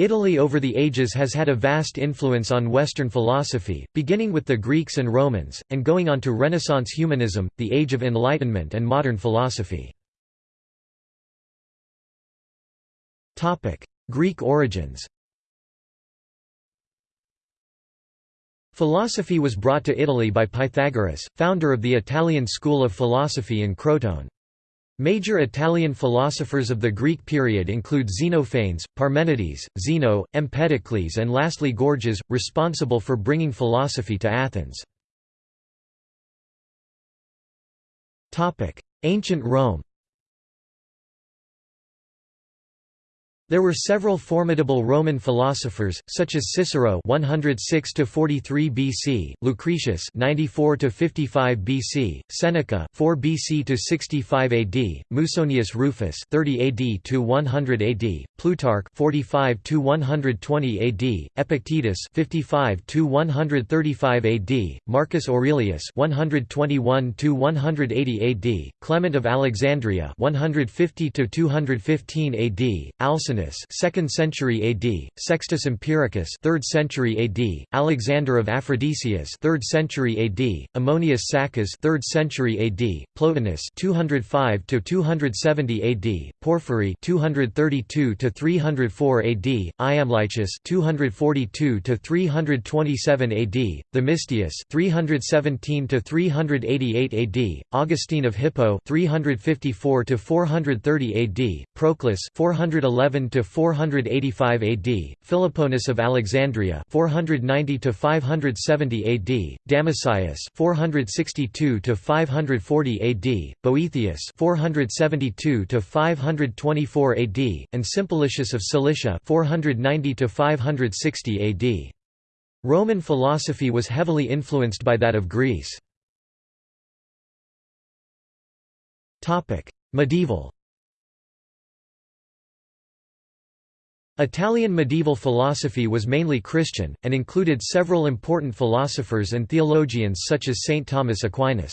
Italy over the ages has had a vast influence on Western philosophy, beginning with the Greeks and Romans, and going on to Renaissance humanism, the Age of Enlightenment and modern philosophy. Greek origins Philosophy was brought to Italy by Pythagoras, founder of the Italian school of philosophy in Crotone. Major Italian philosophers of the Greek period include Xenophanes, Parmenides, Zeno, Empedocles and lastly Gorgias, responsible for bringing philosophy to Athens. Ancient Rome There were several formidable Roman philosophers, such as Cicero (106–43 BC), Lucretius (94–55 BC), Seneca (4 BC to 65 AD), Musonius Rufus (30 AD to 100 AD), Plutarch (45 to 120 AD), Epictetus (55 to 135 AD), Marcus Aurelius (121 to 180 AD), Clement of Alexandria (150 to 215 AD), Alcinous 2nd century AD, Sextus Empiricus 3rd century AD, Alexander of Aphrodisias 3rd century AD, Ammonius Saccas 3rd century AD, Plotinus 205 to 270 AD, Porphyry 232 to 304 AD, Iamblichus 242 to 327 AD, Themistius 317 to 388 AD, Augustine of Hippo 354 to 430 AD, Proclus 411 to 485 AD, Philoponus of Alexandria 490 to 570 AD, Damascius 462 to 540 AD, Boethius 472 to 524 AD, and Simplicius of Cilicia 490 to 560 AD. Roman philosophy was heavily influenced by that of Greece. Medieval Italian medieval philosophy was mainly Christian, and included several important philosophers and theologians such as Saint Thomas Aquinas.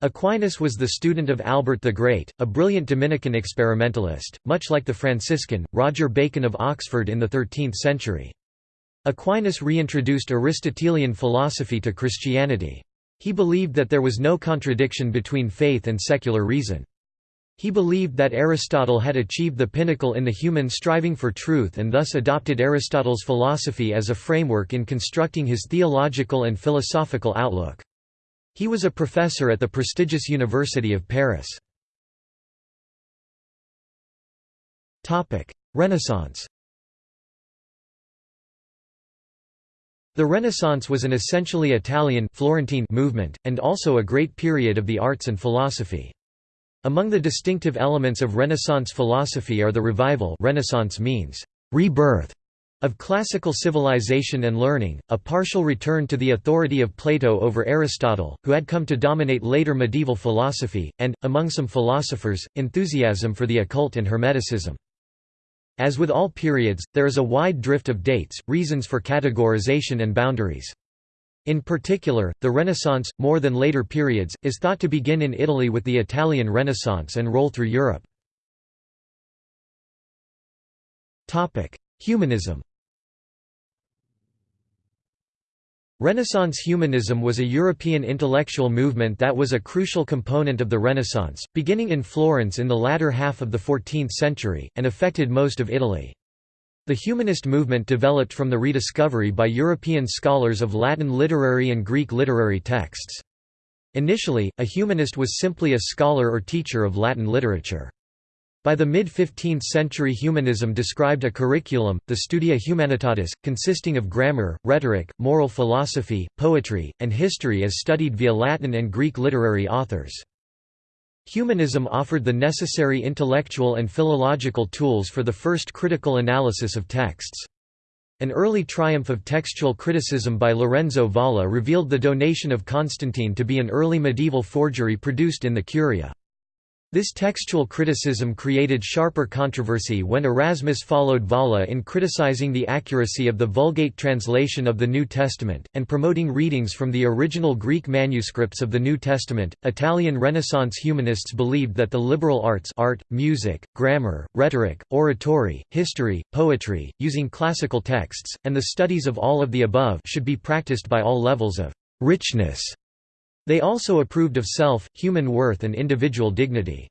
Aquinas was the student of Albert the Great, a brilliant Dominican experimentalist, much like the Franciscan, Roger Bacon of Oxford in the 13th century. Aquinas reintroduced Aristotelian philosophy to Christianity. He believed that there was no contradiction between faith and secular reason. He believed that Aristotle had achieved the pinnacle in the human striving for truth and thus adopted Aristotle's philosophy as a framework in constructing his theological and philosophical outlook. He was a professor at the prestigious University of Paris. Renaissance The Renaissance was an essentially Italian Florentine movement, and also a great period of the arts and philosophy. Among the distinctive elements of Renaissance philosophy are the revival Renaissance means rebirth of classical civilization and learning, a partial return to the authority of Plato over Aristotle, who had come to dominate later medieval philosophy, and, among some philosophers, enthusiasm for the occult and Hermeticism. As with all periods, there is a wide drift of dates, reasons for categorization and boundaries. In particular, the Renaissance, more than later periods, is thought to begin in Italy with the Italian Renaissance and roll through Europe. Humanism Renaissance humanism was a European intellectual movement that was a crucial component of the Renaissance, beginning in Florence in the latter half of the 14th century, and affected most of Italy. The humanist movement developed from the rediscovery by European scholars of Latin literary and Greek literary texts. Initially, a humanist was simply a scholar or teacher of Latin literature. By the mid-15th century humanism described a curriculum, the Studia Humanitatis, consisting of grammar, rhetoric, moral philosophy, poetry, and history as studied via Latin and Greek literary authors. Humanism offered the necessary intellectual and philological tools for the first critical analysis of texts. An early triumph of textual criticism by Lorenzo Valla revealed the donation of Constantine to be an early medieval forgery produced in the Curia. This textual criticism created sharper controversy when Erasmus followed Valla in criticizing the accuracy of the Vulgate translation of the New Testament, and promoting readings from the original Greek manuscripts of the New Testament. Italian Renaissance humanists believed that the liberal arts art, music, grammar, rhetoric, oratory, history, poetry, using classical texts, and the studies of all of the above should be practiced by all levels of richness they also approved of self, human worth and individual dignity.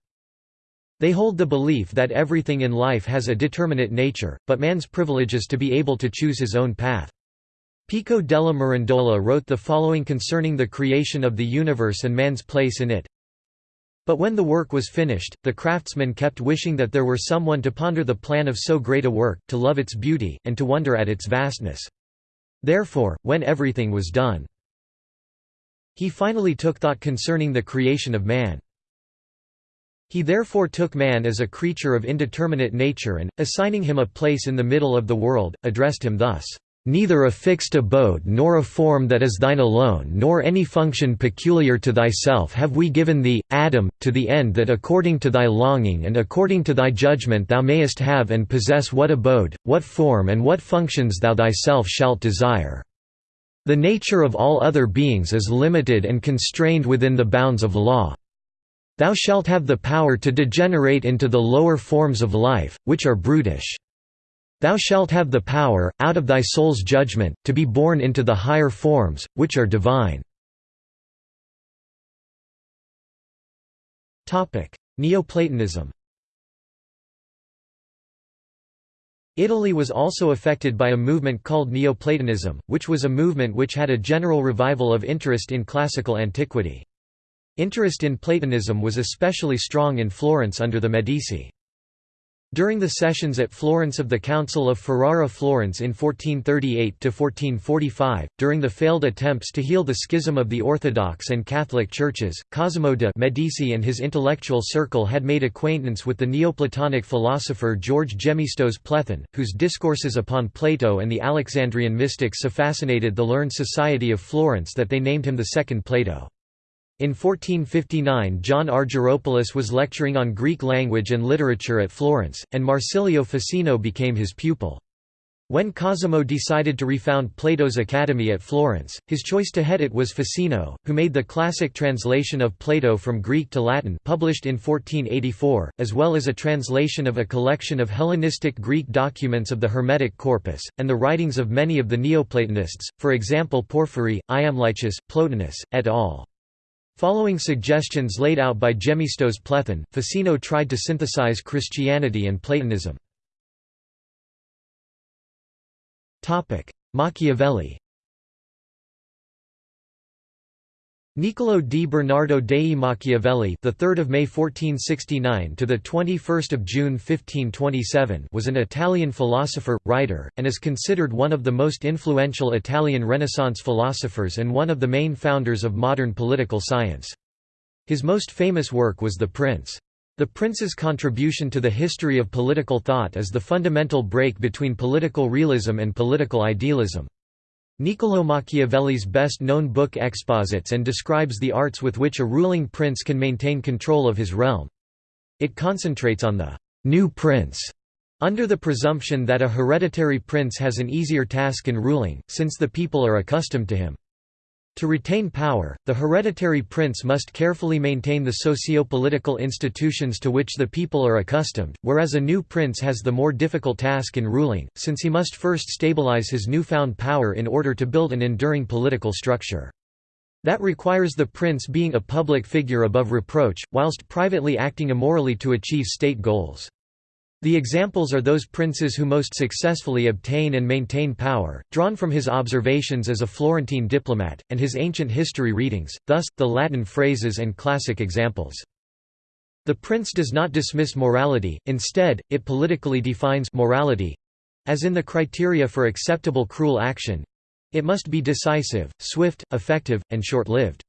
They hold the belief that everything in life has a determinate nature, but man's privilege is to be able to choose his own path. Pico della Mirandola wrote the following concerning the creation of the universe and man's place in it. But when the work was finished, the craftsman kept wishing that there were someone to ponder the plan of so great a work, to love its beauty, and to wonder at its vastness. Therefore, when everything was done, he finally took thought concerning the creation of man. He therefore took man as a creature of indeterminate nature and, assigning him a place in the middle of the world, addressed him thus, "...neither a fixed abode nor a form that is thine alone nor any function peculiar to thyself have we given thee, Adam, to the end that according to thy longing and according to thy judgment thou mayest have and possess what abode, what form and what functions thou thyself shalt desire." The nature of all other beings is limited and constrained within the bounds of law. Thou shalt have the power to degenerate into the lower forms of life, which are brutish. Thou shalt have the power, out of thy soul's judgment, to be born into the higher forms, which are divine. Neoplatonism Italy was also affected by a movement called Neoplatonism, which was a movement which had a general revival of interest in classical antiquity. Interest in Platonism was especially strong in Florence under the Medici. During the sessions at Florence of the Council of Ferrara Florence in 1438–1445, during the failed attempts to heal the schism of the Orthodox and Catholic churches, Cosimo de' Medici and his intellectual circle had made acquaintance with the Neoplatonic philosopher George Gemistos Plethon, whose discourses upon Plato and the Alexandrian mystics so fascinated the learned society of Florence that they named him the Second Plato. In 1459 John Argyropoulos was lecturing on Greek language and literature at Florence, and Marsilio Ficino became his pupil. When Cosimo decided to refound Plato's Academy at Florence, his choice to head it was Ficino, who made the classic translation of Plato from Greek to Latin published in 1484, as well as a translation of a collection of Hellenistic Greek documents of the Hermetic corpus, and the writings of many of the Neoplatonists, for example Porphyry, Iamblichus, Plotinus, et al. Following suggestions laid out by Gemistos Plethon, Ficino tried to synthesize Christianity and Platonism. Machiavelli Niccolò di Bernardo dei Machiavelli, the 3rd of May 1469 to the 21st of June 1527, was an Italian philosopher, writer, and is considered one of the most influential Italian Renaissance philosophers and one of the main founders of modern political science. His most famous work was The Prince. The Prince's contribution to the history of political thought is the fundamental break between political realism and political idealism. Niccolò Machiavelli's best-known book exposits and describes the arts with which a ruling prince can maintain control of his realm. It concentrates on the «new prince», under the presumption that a hereditary prince has an easier task in ruling, since the people are accustomed to him. To retain power, the hereditary prince must carefully maintain the socio-political institutions to which the people are accustomed, whereas a new prince has the more difficult task in ruling, since he must first stabilize his newfound power in order to build an enduring political structure. That requires the prince being a public figure above reproach, whilst privately acting immorally to achieve state goals. The examples are those princes who most successfully obtain and maintain power, drawn from his observations as a Florentine diplomat, and his ancient history readings, thus, the Latin phrases and classic examples. The prince does not dismiss morality, instead, it politically defines morality—as in the criteria for acceptable cruel action—it must be decisive, swift, effective, and short-lived.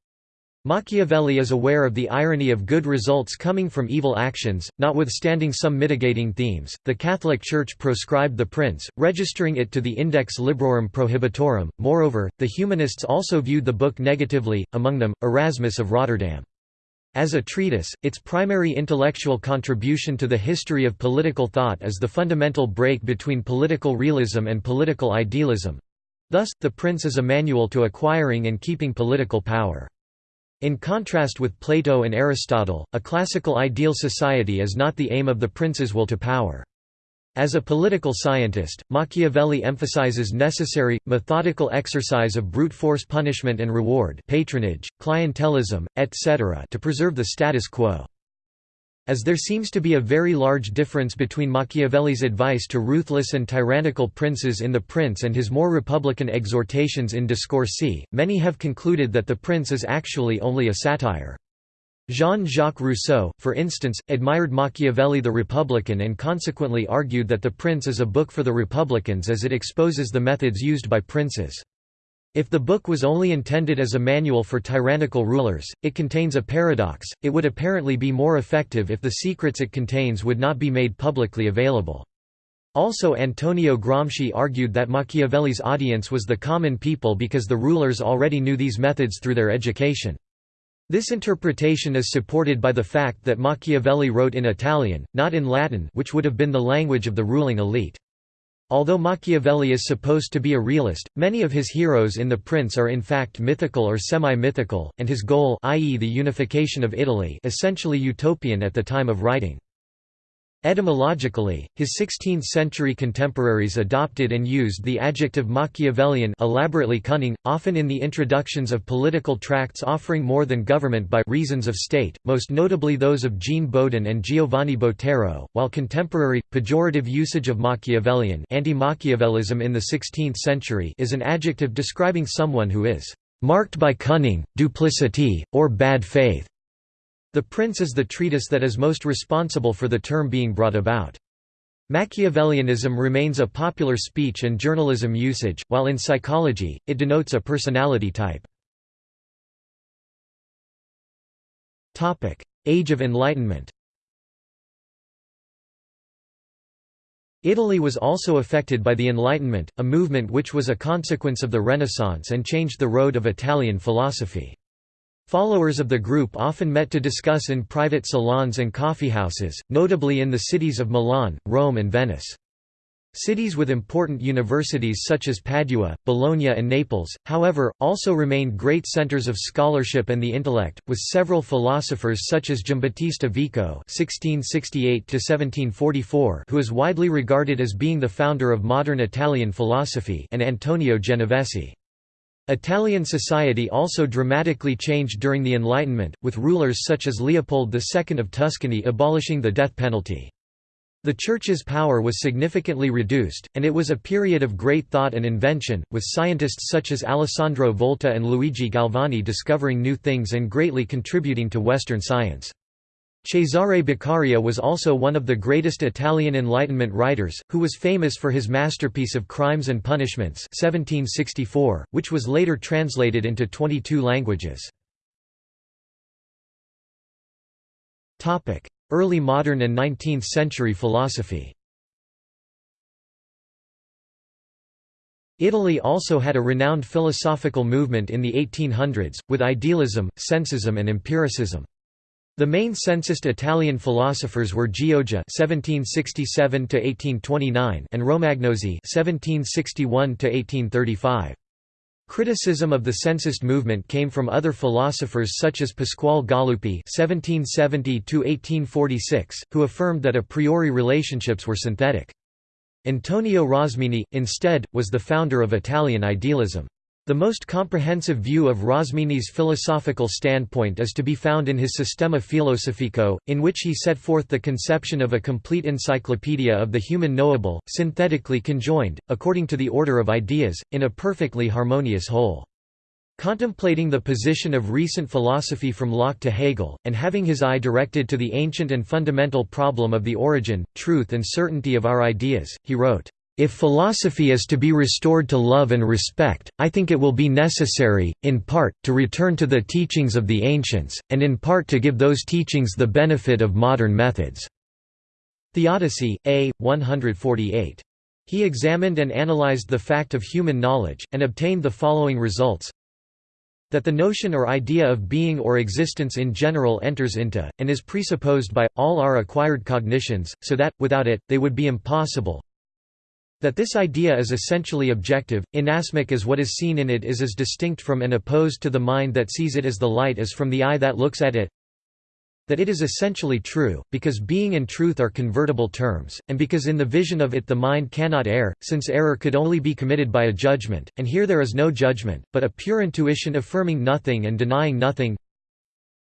Machiavelli is aware of the irony of good results coming from evil actions, notwithstanding some mitigating themes. The Catholic Church proscribed the prince, registering it to the Index Librorum Prohibitorum. Moreover, the humanists also viewed the book negatively, among them, Erasmus of Rotterdam. As a treatise, its primary intellectual contribution to the history of political thought is the fundamental break between political realism and political idealism. Thus, The Prince is a manual to acquiring and keeping political power. In contrast with Plato and Aristotle, a classical ideal society is not the aim of the prince's will to power. As a political scientist, Machiavelli emphasizes necessary, methodical exercise of brute force punishment and reward patronage, clientelism, etc. to preserve the status quo. As there seems to be a very large difference between Machiavelli's advice to ruthless and tyrannical princes in The Prince and his more republican exhortations in Discorsi, many have concluded that The Prince is actually only a satire. Jean-Jacques Rousseau, for instance, admired Machiavelli the Republican and consequently argued that The Prince is a book for the Republicans as it exposes the methods used by princes. If the book was only intended as a manual for tyrannical rulers, it contains a paradox, it would apparently be more effective if the secrets it contains would not be made publicly available. Also Antonio Gramsci argued that Machiavelli's audience was the common people because the rulers already knew these methods through their education. This interpretation is supported by the fact that Machiavelli wrote in Italian, not in Latin which would have been the language of the ruling elite. Although Machiavelli is supposed to be a realist, many of his heroes in The Prince are in fact mythical or semi-mythical, and his goal i.e. the unification of Italy essentially utopian at the time of writing. Etymologically, his 16th-century contemporaries adopted and used the adjective Machiavellian elaborately cunning, often in the introductions of political tracts offering more than government by reasons of state, most notably those of Jean Bodin and Giovanni Botero, while contemporary, pejorative usage of Machiavellian anti-Machiavellism in the 16th century is an adjective describing someone who is "...marked by cunning, duplicity, or bad faith." The Prince is the treatise that is most responsible for the term being brought about. Machiavellianism remains a popular speech and journalism usage, while in psychology, it denotes a personality type. Age of Enlightenment Italy was also affected by the Enlightenment, a movement which was a consequence of the Renaissance and changed the road of Italian philosophy. Followers of the group often met to discuss in private salons and coffeehouses, notably in the cities of Milan, Rome and Venice. Cities with important universities such as Padua, Bologna and Naples, however, also remained great centers of scholarship and the intellect, with several philosophers such as Giambattista Vico (1668–1744), who is widely regarded as being the founder of modern Italian philosophy, and Antonio Genovesi. Italian society also dramatically changed during the Enlightenment, with rulers such as Leopold II of Tuscany abolishing the death penalty. The Church's power was significantly reduced, and it was a period of great thought and invention, with scientists such as Alessandro Volta and Luigi Galvani discovering new things and greatly contributing to Western science. Cesare Beccaria was also one of the greatest Italian Enlightenment writers, who was famous for his masterpiece of Crimes and Punishments 1764, which was later translated into 22 languages. Early modern and 19th-century philosophy Italy also had a renowned philosophical movement in the 1800s, with idealism, sensism and empiricism. The main sensist Italian philosophers were Gioja (1767–1829) and Romagnosi (1761–1835). Criticism of the sensist movement came from other philosophers such as Pasquale Galuppi (1770–1846), who affirmed that a priori relationships were synthetic. Antonio Rosmini, instead, was the founder of Italian idealism. The most comprehensive view of Rosmini's philosophical standpoint is to be found in his Sistema Filosofico, in which he set forth the conception of a complete encyclopedia of the human knowable, synthetically conjoined, according to the order of ideas, in a perfectly harmonious whole. Contemplating the position of recent philosophy from Locke to Hegel, and having his eye directed to the ancient and fundamental problem of the origin, truth and certainty of our ideas, he wrote, if philosophy is to be restored to love and respect, I think it will be necessary, in part, to return to the teachings of the ancients, and in part to give those teachings the benefit of modern methods." Theodicy, A. 148. He examined and analyzed the fact of human knowledge, and obtained the following results That the notion or idea of being or existence in general enters into, and is presupposed by, all our acquired cognitions, so that, without it, they would be impossible. That this idea is essentially objective, inasmuch as what is seen in it is as distinct from and opposed to the mind that sees it as the light is from the eye that looks at it. That it is essentially true, because being and truth are convertible terms, and because in the vision of it the mind cannot err, since error could only be committed by a judgment, and here there is no judgment, but a pure intuition affirming nothing and denying nothing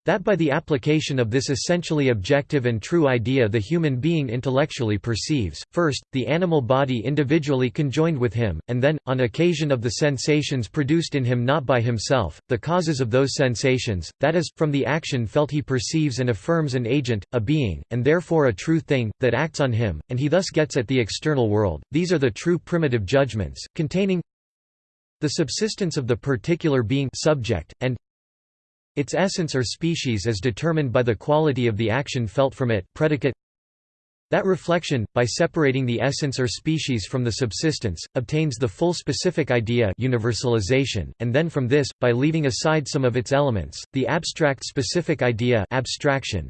that by the application of this essentially objective and true idea the human being intellectually perceives, first, the animal body individually conjoined with him, and then, on occasion of the sensations produced in him not by himself, the causes of those sensations, that is, from the action felt he perceives and affirms an agent, a being, and therefore a true thing, that acts on him, and he thus gets at the external world. These are the true primitive judgments, containing the subsistence of the particular being subject, and its essence or species is determined by the quality of the action felt from it predicate. That reflection, by separating the essence or species from the subsistence, obtains the full specific idea universalization, and then from this, by leaving aside some of its elements, the abstract specific idea abstraction,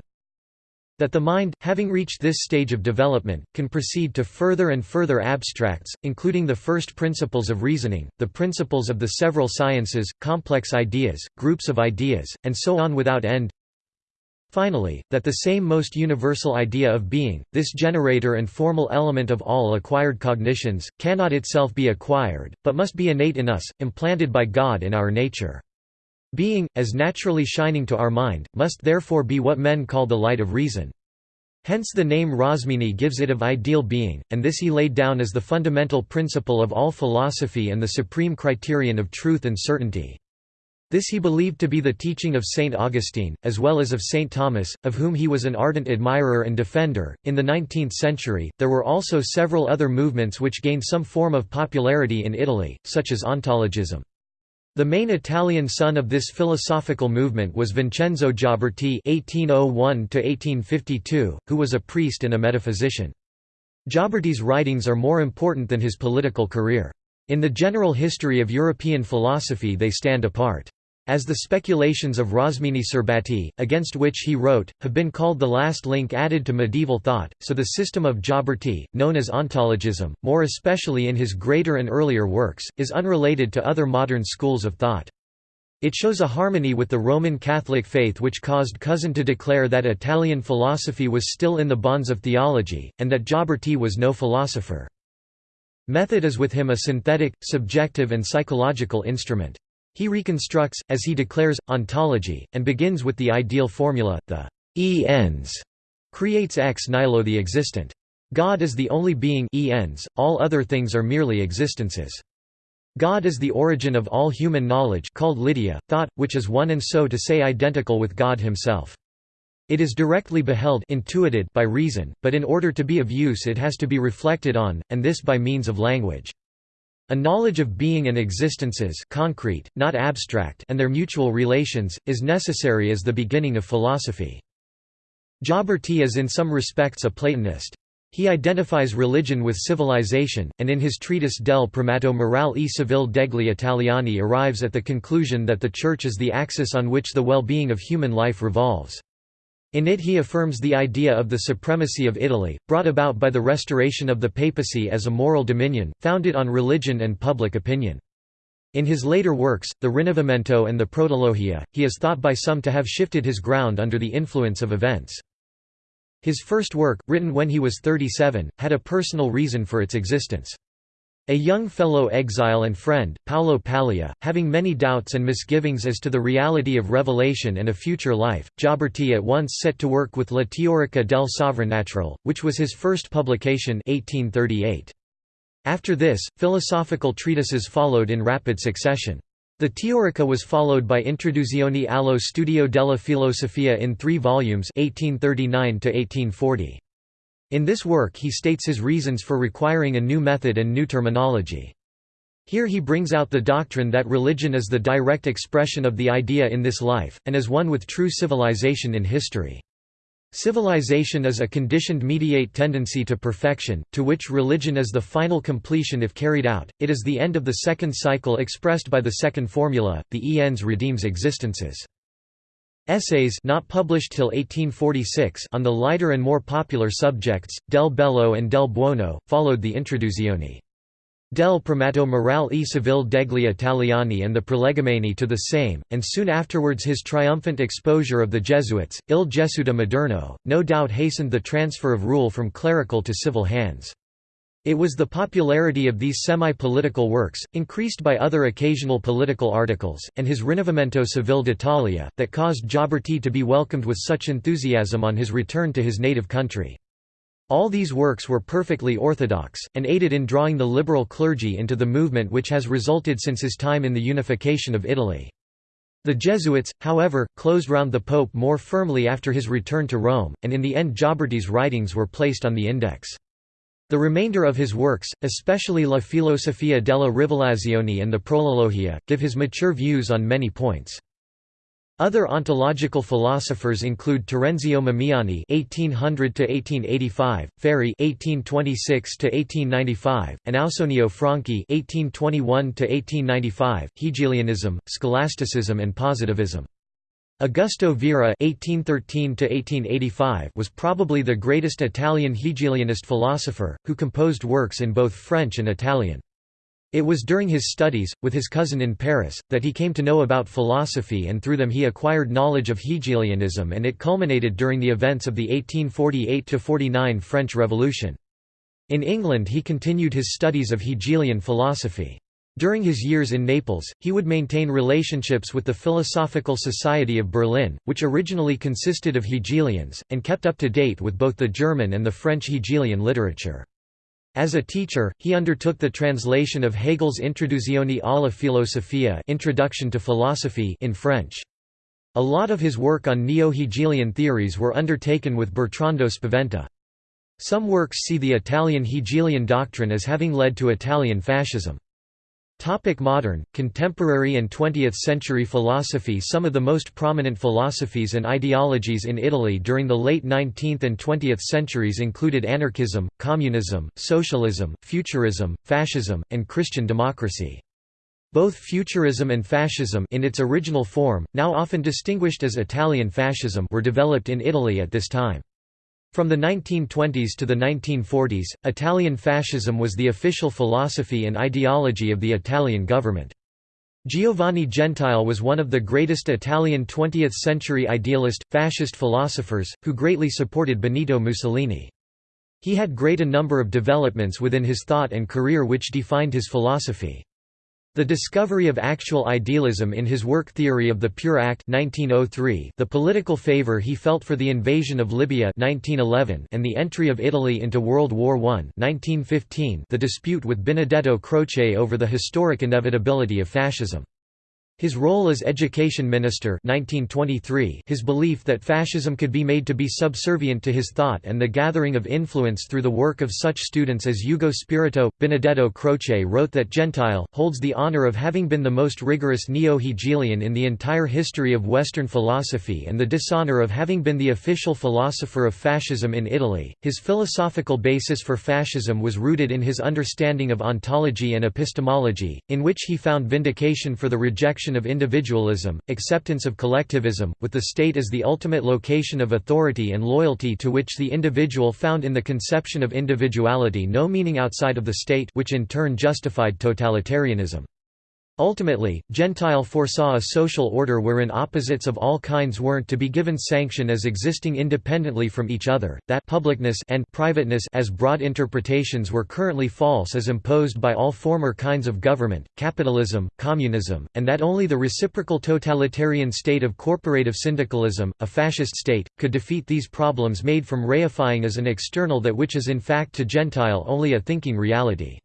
that the mind, having reached this stage of development, can proceed to further and further abstracts, including the first principles of reasoning, the principles of the several sciences, complex ideas, groups of ideas, and so on without end. Finally, that the same most universal idea of being, this generator and formal element of all acquired cognitions, cannot itself be acquired, but must be innate in us, implanted by God in our nature. Being, as naturally shining to our mind, must therefore be what men call the light of reason. Hence the name Rosmini gives it of ideal being, and this he laid down as the fundamental principle of all philosophy and the supreme criterion of truth and certainty. This he believed to be the teaching of St. Augustine, as well as of St. Thomas, of whom he was an ardent admirer and defender. In the 19th century, there were also several other movements which gained some form of popularity in Italy, such as ontologism. The main Italian son of this philosophical movement was Vincenzo Gioberti (1801–1852), who was a priest and a metaphysician. Gioberti's writings are more important than his political career. In the general history of European philosophy they stand apart. As the speculations of Rosmini Serbati, against which he wrote, have been called the last link added to medieval thought, so the system of Gioberti, known as ontologism, more especially in his greater and earlier works, is unrelated to other modern schools of thought. It shows a harmony with the Roman Catholic faith which caused Cousin to declare that Italian philosophy was still in the bonds of theology, and that Gioberti was no philosopher. Method is with him a synthetic, subjective and psychological instrument. He reconstructs, as he declares, ontology, and begins with the ideal formula, the e ens creates ex nihilo the existent. God is the only being e ens, all other things are merely existences. God is the origin of all human knowledge called l'idea, thought, which is one and so to say identical with God himself. It is directly beheld intuited by reason, but in order to be of use it has to be reflected on, and this by means of language. A knowledge of being and existences concrete, not abstract and their mutual relations, is necessary as the beginning of philosophy. Gioberti is in some respects a Platonist. He identifies religion with civilization, and in his treatise Del primato morale e civile degli Italiani arrives at the conclusion that the Church is the axis on which the well-being of human life revolves. In it he affirms the idea of the supremacy of Italy, brought about by the restoration of the papacy as a moral dominion, founded on religion and public opinion. In his later works, the Rinnovamento and the Protologia, he is thought by some to have shifted his ground under the influence of events. His first work, written when he was 37, had a personal reason for its existence. A young fellow exile and friend, Paolo Pallia, having many doubts and misgivings as to the reality of revelation and a future life, Gioberti at once set to work with La Teorica del Sovrannaturale, which was his first publication 1838. After this, philosophical treatises followed in rapid succession. The Teorica was followed by Introduzione allo studio della filosofia in three volumes 1839 -1840. In this work he states his reasons for requiring a new method and new terminology. Here he brings out the doctrine that religion is the direct expression of the idea in this life, and is one with true civilization in history. Civilization is a conditioned mediate tendency to perfection, to which religion is the final completion if carried out. It is the end of the second cycle expressed by the second formula, the ens redeems existences. Essays not published till 1846 on the lighter and more popular subjects, Del Bello and Del Buono, followed the Introduzione. Del primato morale e civile degli Italiani and the prolegomeni to the same, and soon afterwards his triumphant exposure of the Jesuits, Il Gesuita Moderno, no doubt hastened the transfer of rule from clerical to civil hands. It was the popularity of these semi-political works, increased by other occasional political articles, and his Rinnovamento Civile d'Italia, that caused Gioberti to be welcomed with such enthusiasm on his return to his native country. All these works were perfectly orthodox, and aided in drawing the liberal clergy into the movement which has resulted since his time in the unification of Italy. The Jesuits, however, closed round the Pope more firmly after his return to Rome, and in the end Gioberti's writings were placed on the index. The remainder of his works, especially La filosofia della rivelazione and the Protologia, give his mature views on many points. Other ontological philosophers include Terenzio Mamiani (1800–1885), Ferri (1826–1895), and Ausonio Franchi (1821–1895). Hegelianism, scholasticism, and positivism. Augusto Vera (1813–1885) was probably the greatest Italian Hegelianist philosopher, who composed works in both French and Italian. It was during his studies, with his cousin in Paris, that he came to know about philosophy and through them he acquired knowledge of Hegelianism and it culminated during the events of the 1848–49 French Revolution. In England he continued his studies of Hegelian philosophy. During his years in Naples, he would maintain relationships with the Philosophical Society of Berlin, which originally consisted of Hegelians, and kept up to date with both the German and the French Hegelian literature. As a teacher, he undertook the translation of Hegel's Introduzione alla filosofia Introduction to Philosophy in French. A lot of his work on neo-Hegelian theories were undertaken with Bertrando Spaventa. Some works see the Italian Hegelian doctrine as having led to Italian fascism. Topic modern, contemporary and 20th-century philosophy Some of the most prominent philosophies and ideologies in Italy during the late 19th and 20th centuries included anarchism, communism, socialism, futurism, fascism, and Christian democracy. Both futurism and fascism in its original form, now often distinguished as Italian fascism were developed in Italy at this time. From the 1920s to the 1940s, Italian fascism was the official philosophy and ideology of the Italian government. Giovanni Gentile was one of the greatest Italian 20th-century idealist, fascist philosophers, who greatly supported Benito Mussolini. He had great a number of developments within his thought and career which defined his philosophy. The discovery of actual idealism in his work Theory of the Pure Act 1903, the political favor he felt for the invasion of Libya 1911, and the entry of Italy into World War I 1915, the dispute with Benedetto Croce over the historic inevitability of fascism. His role as education minister 1923, his belief that fascism could be made to be subservient to his thought and the gathering of influence through the work of such students as Ugo Spirito, Benedetto Croce wrote that Gentile, holds the honor of having been the most rigorous neo-Hegelian in the entire history of Western philosophy and the dishonor of having been the official philosopher of fascism in Italy. His philosophical basis for fascism was rooted in his understanding of ontology and epistemology, in which he found vindication for the rejection of individualism, acceptance of collectivism, with the state as the ultimate location of authority and loyalty to which the individual found in the conception of individuality no meaning outside of the state which in turn justified totalitarianism. Ultimately, Gentile foresaw a social order wherein opposites of all kinds weren't to be given sanction as existing independently from each other, that publicness and privateness as broad interpretations were currently false as imposed by all former kinds of government, capitalism, communism, and that only the reciprocal totalitarian state of corporative syndicalism, a fascist state, could defeat these problems made from reifying as an external that which is in fact to Gentile only a thinking reality.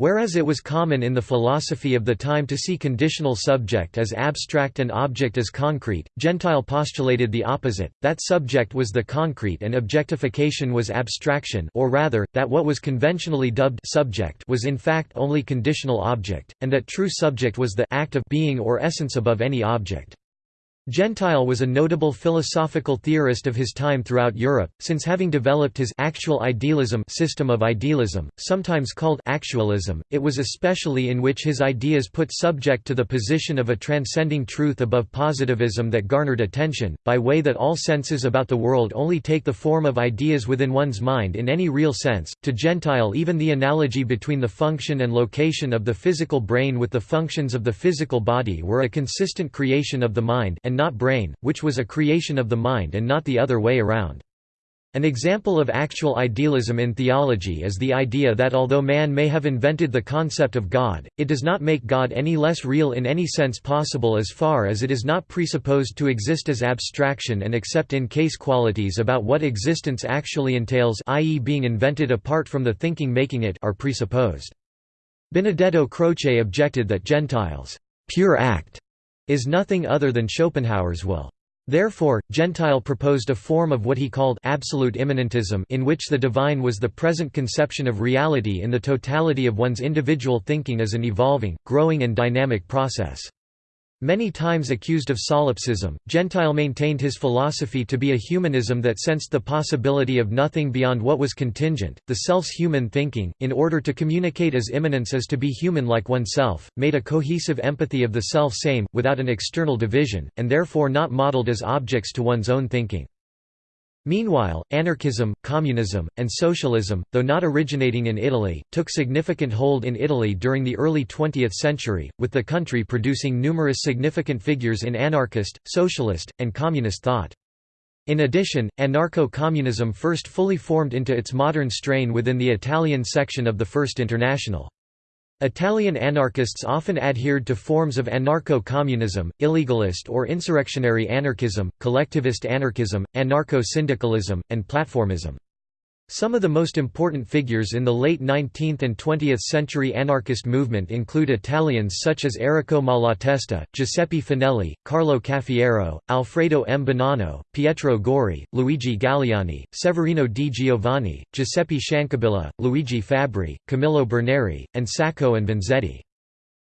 Whereas it was common in the philosophy of the time to see conditional subject as abstract and object as concrete, Gentile postulated the opposite, that subject was the concrete and objectification was abstraction or rather, that what was conventionally dubbed subject was in fact only conditional object, and that true subject was the act of being or essence above any object. Gentile was a notable philosophical theorist of his time throughout Europe, since having developed his actual idealism system of idealism, sometimes called actualism, it was especially in which his ideas put subject to the position of a transcending truth above positivism that garnered attention, by way that all senses about the world only take the form of ideas within one's mind in any real sense. To Gentile even the analogy between the function and location of the physical brain with the functions of the physical body were a consistent creation of the mind and not brain, which was a creation of the mind and not the other way around. An example of actual idealism in theology is the idea that although man may have invented the concept of God, it does not make God any less real in any sense possible as far as it is not presupposed to exist as abstraction and except in case qualities about what existence actually entails i.e. being invented apart from the thinking making it are presupposed. Benedetto Croce objected that Gentiles' pure act is nothing other than Schopenhauer's will. Therefore, Gentile proposed a form of what he called absolute immanentism in which the divine was the present conception of reality in the totality of one's individual thinking as an evolving, growing and dynamic process. Many times accused of solipsism, Gentile maintained his philosophy to be a humanism that sensed the possibility of nothing beyond what was contingent. The self's human thinking, in order to communicate as immanence as to be human like oneself, made a cohesive empathy of the self same, without an external division, and therefore not modeled as objects to one's own thinking. Meanwhile, anarchism, communism, and socialism, though not originating in Italy, took significant hold in Italy during the early 20th century, with the country producing numerous significant figures in anarchist, socialist, and communist thought. In addition, anarcho-communism first fully formed into its modern strain within the Italian section of the First International. Italian anarchists often adhered to forms of anarcho-communism, illegalist or insurrectionary anarchism, collectivist anarchism, anarcho-syndicalism, and platformism. Some of the most important figures in the late 19th and 20th century anarchist movement include Italians such as Errico Malatesta, Giuseppe Fanelli, Carlo Cafiero, Alfredo M. Bonanno, Pietro Gori, Luigi Galleani, Severino di Giovanni, Giuseppe Ciancabilla, Luigi Fabbri, Camillo Berneri, and Sacco and Vanzetti.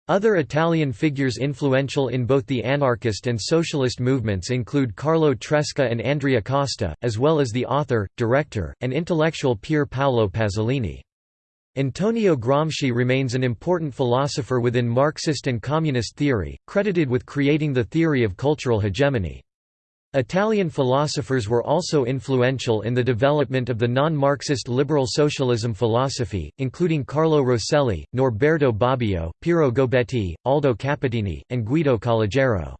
Other Italian figures influential in both the anarchist and socialist movements include Carlo Tresca and Andrea Costa, as well as the author, director, and intellectual Pier Paolo Pasolini. Antonio Gramsci remains an important philosopher within Marxist and communist theory, credited with creating the theory of cultural hegemony. Italian philosophers were also influential in the development of the non-Marxist liberal socialism philosophy, including Carlo Rosselli, Norberto Bobbio, Piero Gobetti, Aldo Capitini, and Guido Calogero.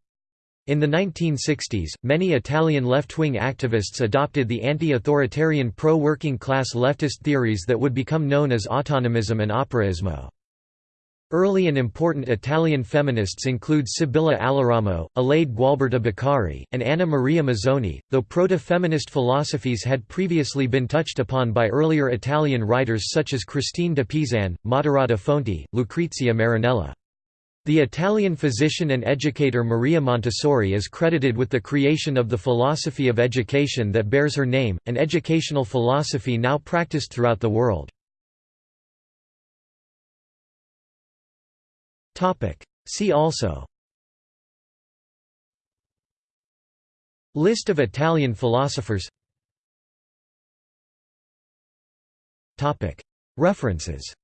In the 1960s, many Italian left-wing activists adopted the anti-authoritarian pro-working class leftist theories that would become known as autonomism and operaismo. Early and important Italian feminists include Sibilla Aleramo, Alaide Gualberta Beccari, and Anna Maria Mozzoni, though proto-feminist philosophies had previously been touched upon by earlier Italian writers such as Christine de Pisan, Moderata Fonti, Lucrezia Marinella. The Italian physician and educator Maria Montessori is credited with the creation of the philosophy of education that bears her name, an educational philosophy now practiced throughout the world. See also. List of Italian philosophers. References